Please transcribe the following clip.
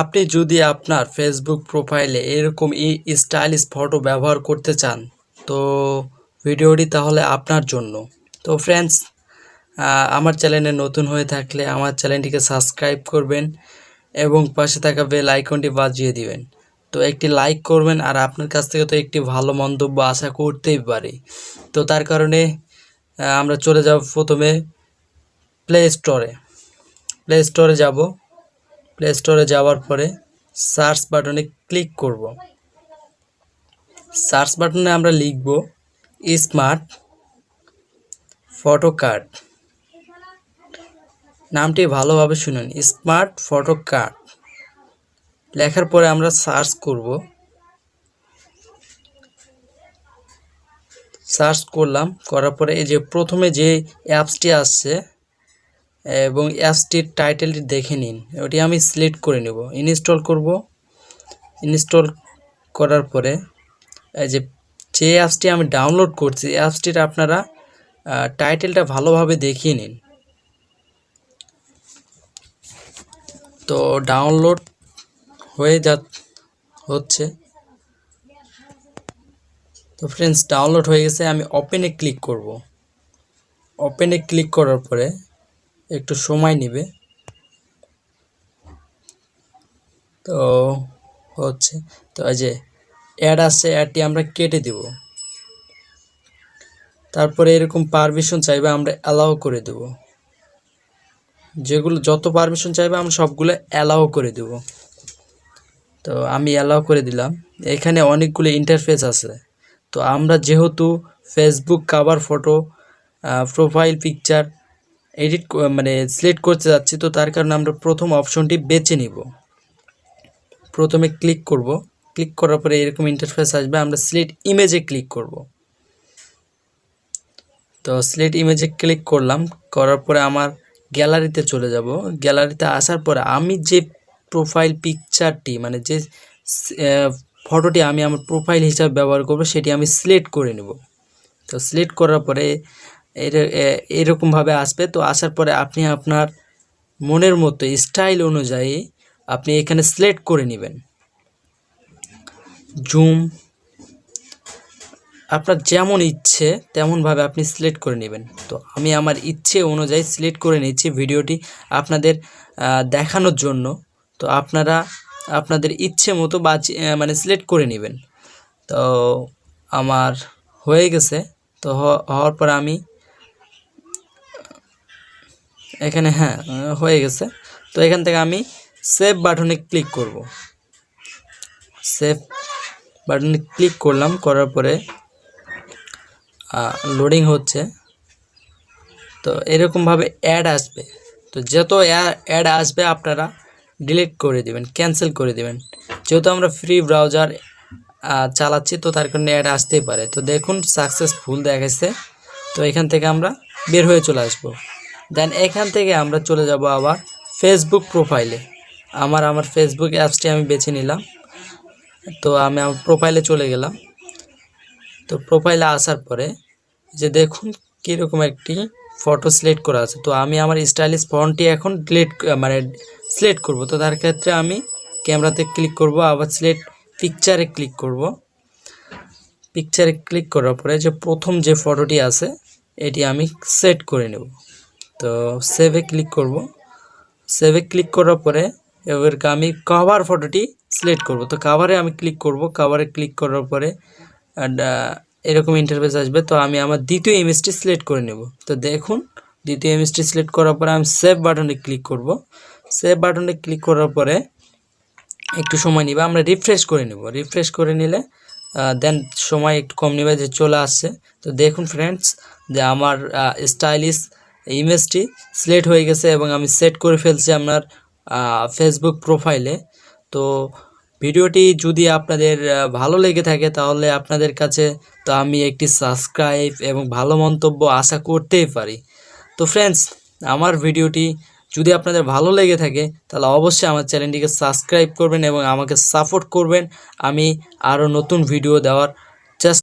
আপনি যদি আপনার ফেসবুক প্রোফাইলে এরকম ই স্টাইলিশ ফটো ব্যবহার করতে চান, তো ভিডিওটি তাহলে আপনার জন্য। তো ফ্রেন্ডস আমার চ্যানেলে নতুন হয়ে থাকলে আমার চ্যানেলটিকে সাবস্ক্রাইব করবেন এবং পাশে থাকা বেল আইকনটি বাজিয়ে দিবেন। তো একটি লাইক করবেন, আর আপনার কাছ থেকে তো একটি ভালো মন্তব্য আশা করতেই পারি। তো তার কারণে আমরা চলে যাব প্রথমে প্লে স্টোরে প্লে স্টোরে যাব। প্লে স্টোরে যাওয়ার পরে সার্চ বাটনে ক্লিক করব। সার্চ বাটনে আমরা লিখব স্মার্ট ফটো কার্ড নামটি ভালোভাবে শুনুন স্মার্ট ফটো কার্ড লেখার পরে আমরা সার্চ করব। সার্চ করলাম, করার পরে এই যে প্রথমে যে অ্যাপসটি আসছে এবং অ্যাপসটির টাইটেলটি দেখে নিন। ওটি আমি সিলেক্ট করে নেব। ইনস্টল করব। ইনস্টল করার পরে এই যে যে অ্যাপসটি আমি ডাউনলোড করছি অ্যাপসটির আপনারা টাইটেলটা ভালোভাবে দেখিয়ে নিন। তো ডাউনলোড হয়ে যা, হচ্ছে। তো ফ্রেন্ডস ডাউনলোড হয়ে গেছে। আমি ওপেনে ক্লিক করব। ওপেনে ক্লিক করার পরে একটু সময় নেবে। তো হচ্ছে, তো এই যে অ্যাড আসছে অ্যাডটি আমরা কেটে দেব। তারপরে এরকম পারমিশন চাইবে আমরা অ্যালাউ করে দেব। যেগুলো, যত পারমিশন চাইবে আমরা সবগুলো অ্যালাউ করে দেব। তো আমি অ্যালাউ করে দিলাম। এখানে অনেকগুলো ইন্টারফেস আছে। তো আমরা যেহেতু Facebook cover photo profile picture edit মানে সিলেক্ট করতে যাচ্ছি, তো তার কারণে আমরা প্রথম অপশনটি বেছে নিব। প্রথমে ক্লিক করব। ক্লিক করার পরে এরকম ইন্টারফেস আসবে, আমরা সিলেক্ট ইমেজে ক্লিক করব। তো সিলেক্ট ইমেজে ক্লিক করলাম, করার পরে আমার গ্যালারিতে চলে যাব। গ্যালারিতে আসার পরে আমি যে প্রোফাইল পিকচারটি মানে যে ফটোটি আমি আমার প্রোফাইল হিসাবে ব্যবহার করব, সেটি আমি সিলেক্ট করে নেব। তো সিলেক্ট করার পরে এরকমভাবে আসবে। তো আসার পরে আপনি আপনার মনের মতো স্টাইল অনুযায়ী আপনি এখানে সিলেক্ট করে নেবেন। জুম আপনার যেমন ইচ্ছে তেমনভাবে আপনি সিলেক্ট করে নেবেন। তো আমি আমার ইচ্ছে অনুযায়ী সিলেক্ট করে নিচ্ছি ভিডিওটি আপনাদের দেখানোর জন্য। তো আপনারা আপনাদের ইচ্ছে মতো আহ, মানে সিলেক্ট করে নেবেন। তো আমার হয়ে গেছে। তো হওয়ার পর আমি এখানে হ্যাঁ হয়ে গেছে। তো এখান থেকে আমি সেভ বাটনে ক্লিক করব। সেভ বাটনে ক্লিক করলাম, করার পরে লোডিং হচ্ছে। তো এরকমভাবে অ্যাড আসবে। তো যত অ্যাড আসবে, আপনারা ডিলিট করে দিবেন ক্যান্সেল করে দিবেন। যেহেতু আমরা ফ্রি ব্রাউজার চালাচ্ছি, তো তার কারণে অ্যাড আসতেই পারে। তো দেখুন সাকসেসফুল দেখাচ্ছে তো এখান থেকে আমরা বের হয়ে চলে আসব। দেন এখান থেকে আমরা চলে যাব আবার ফেসবুক প্রোফাইলে আমার আমার ফেসবুক অ্যাপসটি আমি বেছে নিলাম। তো আমি আমার প্রোফাইলে চলে গেলাম। তো প্রোফাইলে আসার পরে যে দেখুন কীরকম একটি ফটো সিলেক্ট করা আছে। তো আমি আমার স্টাইলিশ ফন্টটি এখন ডিলিট মানে সিলেক্ট করব। তো তার ক্ষেত্রে আমি ক্যামেরাতে ক্লিক করব, আবার সিলেক্ট পিকচারে ক্লিক করব। পিকচারে ক্লিক করার পরে যে প্রথম যে ফটোটি আছে, এটি আমি সেট করে নেব। তো সেভে ক্লিক করব। সেভে ক্লিক করার পরে এবারকে আমি কভার ফটোটি সিলেক্ট করব। তো কাভারে আমি ক্লিক করব। কাভারে ক্লিক করার পরে এরকম ইন্টারফেস আসবে। তো আমি আমার দ্বিতীয় ইমেজটি সিলেক্ট করে নেব। তো দেখুন, দ্বিতীয় ইমেজটি সিলেক্ট করার পরে আমি সেভ বাটনে ক্লিক করব। সেভ বাটনে ক্লিক করার পরে একটু সময় নিবে। আমরা রিফ্রেশ করে নেব। রিফ্রেশ করে নিলে দেন সময় একটু কম নেবে যে চলে আসছে। তো দেখুন ফ্রেন্ডস যে আমার স্টাইলিশ ইমেজটি সিলেক্ট হয়ে গেছে এবং আমি সেট করে ফেলছি আপনার ফেসবুক প্রোফাইলে তো ভিডিওটি যদি আপনাদের ভালো লেগে থাকে তাহলে আপনাদের কাছে তো আমি একটি সাবস্ক্রাইব এবং ভালো মন্তব্য আশা করতেই পারি। তো ফ্রেন্ডস আমার ভিডিওটি যদি আপনাদের ভালো লেগে থাকে তাহলে অবশ্যই আমার চ্যানেলটিকে সাবস্ক্রাইব করবেন এবং আমাকে সাপোর্ট করবেন। আমি আরও নতুন ভিডিও দেওয়ার